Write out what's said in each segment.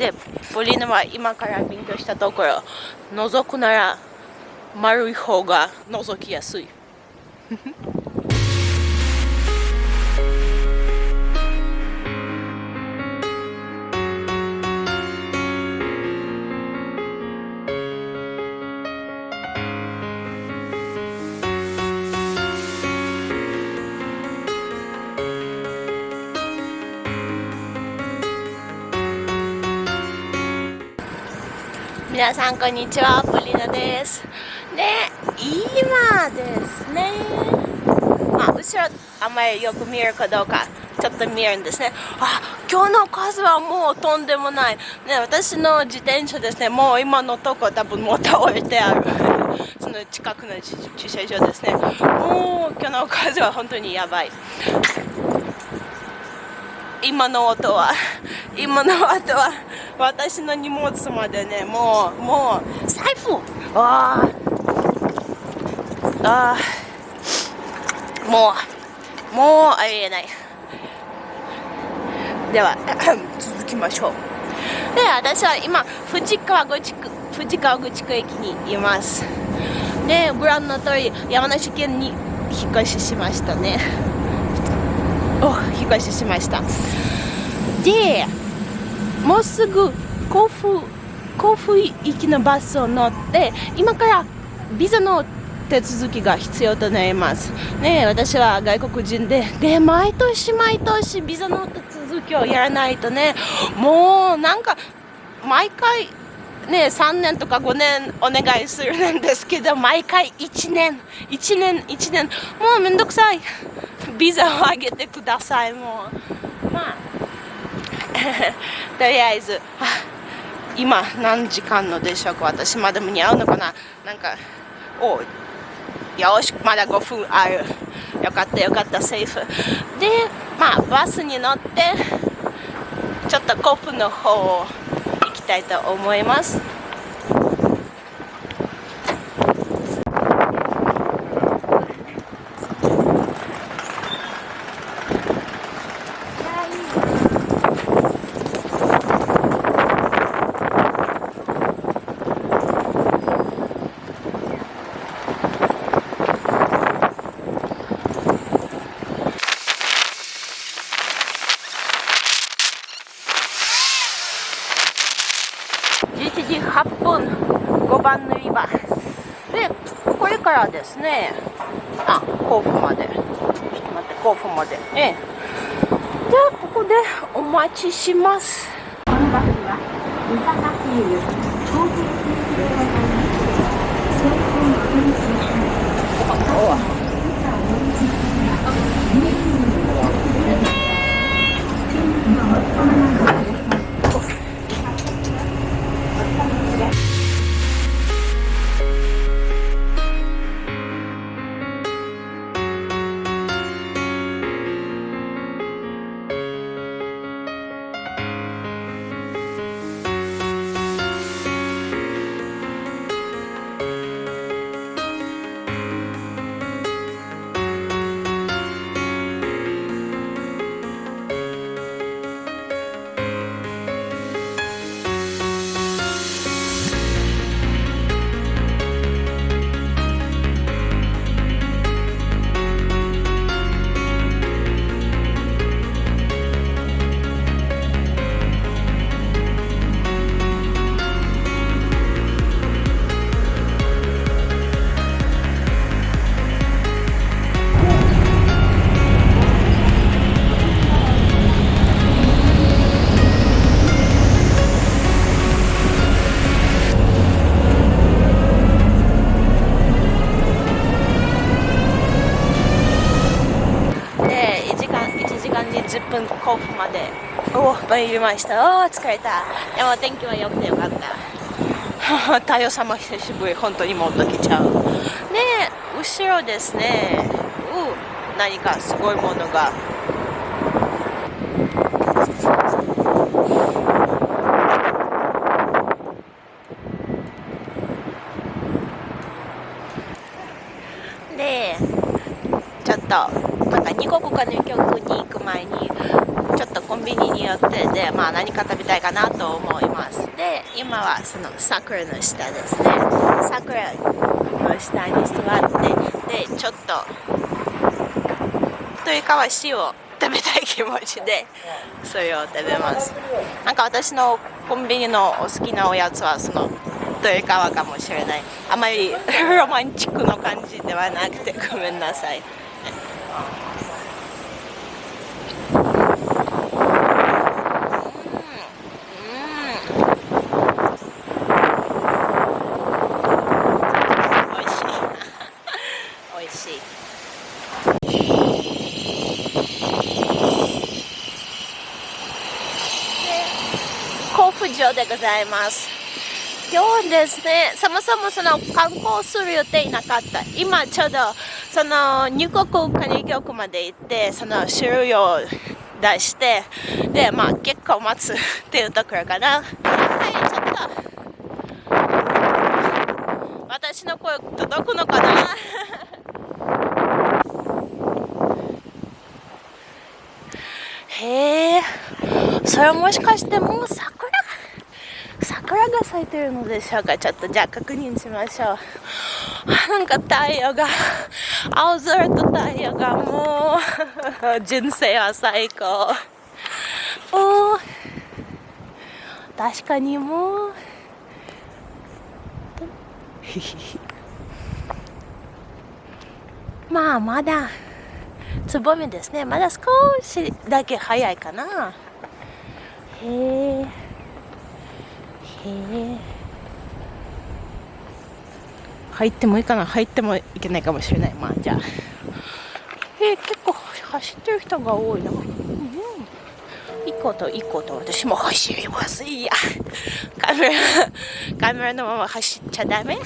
でポリーナは今から勉強したところ覗くなら丸い方が覗きやすい。皆さんこんにちは。ポリナです。で今ですね。まあ後ろあんまりよく見えるかどうかちょっと見えるんですね。あ今日の数はもうとんでもない。ね私の自転車ですね。もう今のとこ多分もう倒れてある。その近くの駐車場ですね。もう今日の数は本当にやばい。今の音は今の音は私の荷物までねもうもう財布ああもうもうありえない。では 続きましょう。で私は今藤川口区藤川口区駅にいます。でご覧の通り山梨県に引っ越ししましたね。お引っ越ししました。でもうすぐ甲府甲府行きのバスを乗って今からビザの手続きが必要となります。ね私は外国人でで毎年毎年ビザの手続きをやらないとねもうなんか毎回ね、3年とか5年お願いするんですけど毎回1年1年1年もうめんどくさい。ビザをあげてくださいもう。とりあえず今何時間のでしょうか私まだ間に合うのかな。なんかおよしまだ5分あるよかったよかったセーフ。でまあバスに乗ってちょっとコップの方を行きたいと思います番塗り場でこれからですね。あ甲府まで。ちょっと待って甲府まで。ええ。じゃあここでお待ちします。甲府まで。お参りました。お疲れた。でも天気は良くてよかった。太陽様久しぶり。本当にもっと来ちゃう。で後ろですね。う何かすごいものが。でちょっとなんか二国かの曲に行く前にちょっとコンビニによってで、まあ、何か食べたいかなと思います。で今はその桜の下ですね。桜の下に座ってでちょっとというかは塩を食べたい気持ちでそれを食べます。なんか私のコンビニのお好きなおやつはそのというかかもしれない。あまり ロマンチックな感じではなくてごめんなさい。甲府城でございます。今日ですねそもそもその観光する予定なかった。今ちょうどその入国管理局まで行ってその書類を出してでまあ結構待つっていうところかな。はいちょっと。私の声届くのかなへえそれはもしかしてもう桜？桜が咲いてるのでしょうか？ちょっとじゃあ確認しましょう。なんか太陽が青空と太陽がもう人生は最高。お確かにもう。まあまだつぼみですね。まだ少しだけ早いかな。へえへえ入ってもいいかな？入ってもいけないかもしれない。まあじゃあ。え、結構走ってる人が多いな、うん、行こうと行こと。私も走ります。いや。カメラカメラのまま走っちゃダメ。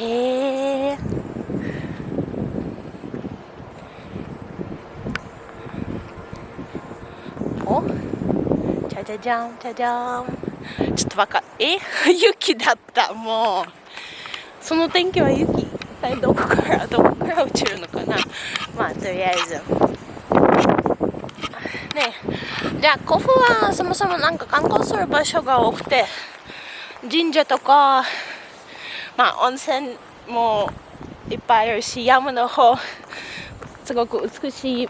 へえおじゃじゃんじゃじゃん。ちょっとわかえ？雪だったもう。その天気は雪一体どこからどこから落ちるのかな？まあとりあえず。ねじゃあ甲府はそもそもなんか観光する場所が多くて神社とかまあ温泉もいっぱいあるし山の方。すごく美しい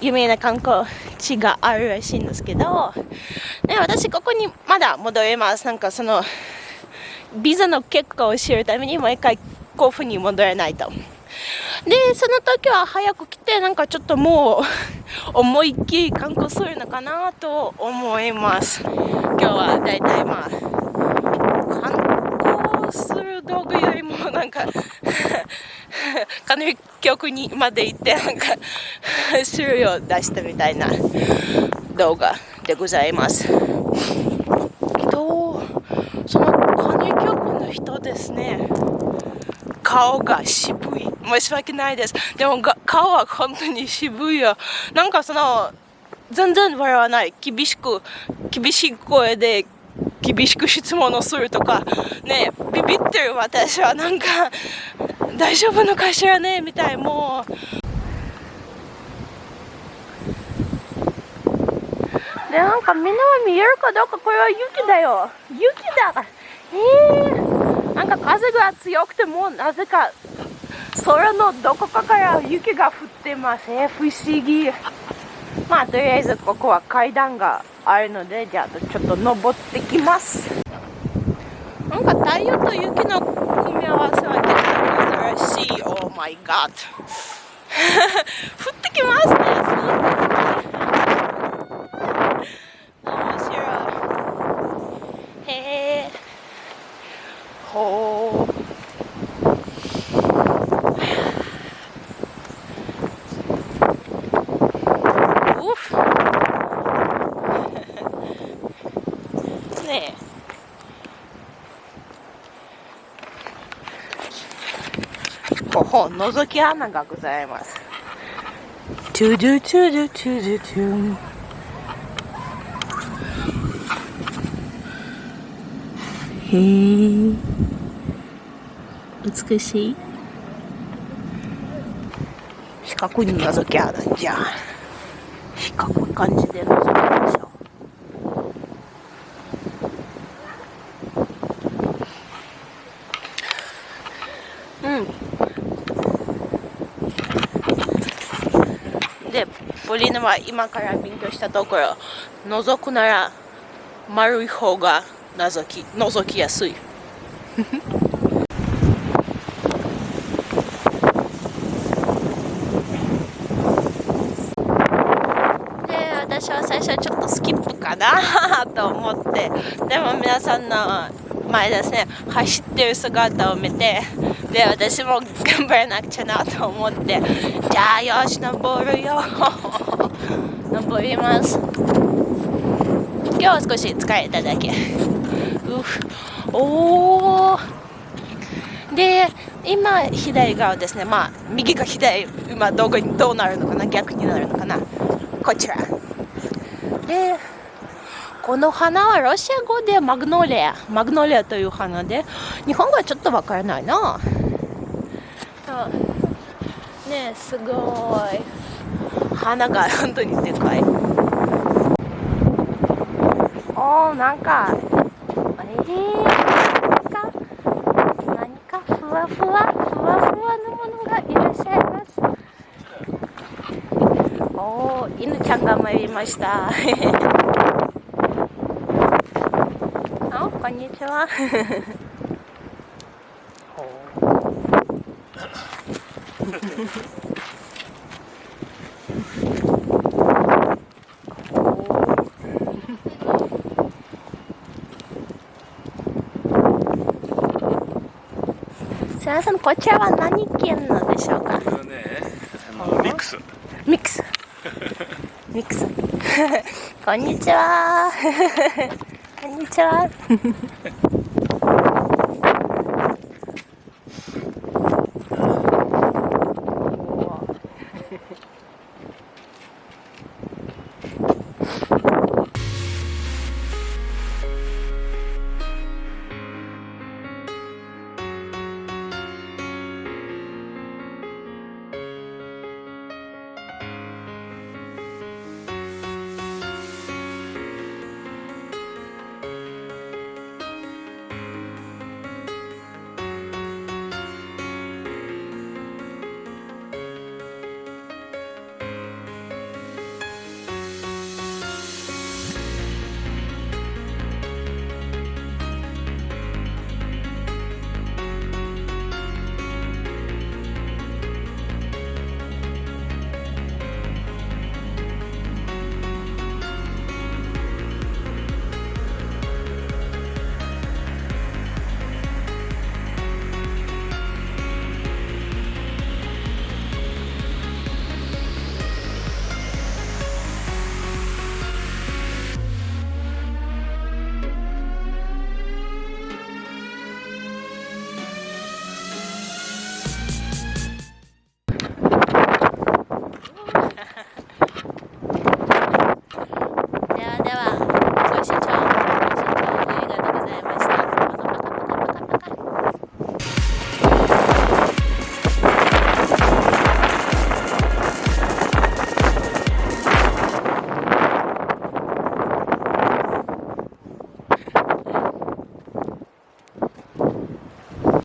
有名な観光地があるらしいんですけど、ね、私ここにまだ戻ります。なんかそのビザの結果を知るためにもう一回甲府に戻らないと。でその時は早く来てなんかちょっともう思いっきり観光するのかなと思います。今日はだいたいまあ観光する道具よりもなんか 管理局にまで行ってなんか 種類を出したみたいな動画でございます。けどその管理局の人ですね。顔が渋い。申し訳ないです。でも顔は本当に渋いよ。なんかその全然笑わない。厳しく厳しい声で厳しく質問をするとかねビビってる私はなんか大丈夫のかしらねみたいもう。でなんかみんなは見えるかどうかこれは雪だよ。雪だえー、なんか風が強くてもなぜか空のどこかから雪が降ってます。えー、不思議。まあとりあえずここは階段があるのでじゃあちょっと登ってきます。なんか太陽と雪の組み合わせは結構珍しい Oh my god. 降ってきますね。面白いへえほう。ほほ覗き穴がございます。トゥドゥトゥドゥトゥドゥトゥへえ美しい。四角に覗き穴じゃ。感じで覗きましょううんリーナは今から勉強したところ覗くなら丸い方が覗き覗きやすい。で私は最初ちょっとスキップかな と思って。でも皆さんの前ですね走ってる姿を見てで私も頑張らなくちゃなと思って。じゃあよし登るよ。登ります。今日は少し疲れただけ。おおで今左側ですね。まあ右が左今どこにどうなるのかな？逆になるのかな？こちら。でこの花はロシア語でマグノリア。マグノリアという花で日本語はちょっとわからないな。ねすごい。花が本当にでかい。おーなんかえー、何か何かふわふわふわふわのものがいらっしゃいます。おー犬ちゃんが参りました。あこんにちは。すみませんこちらは何県なんでしょうか？これはね、あのミックス。ミックス。ミックス。こんにちは。こんにちは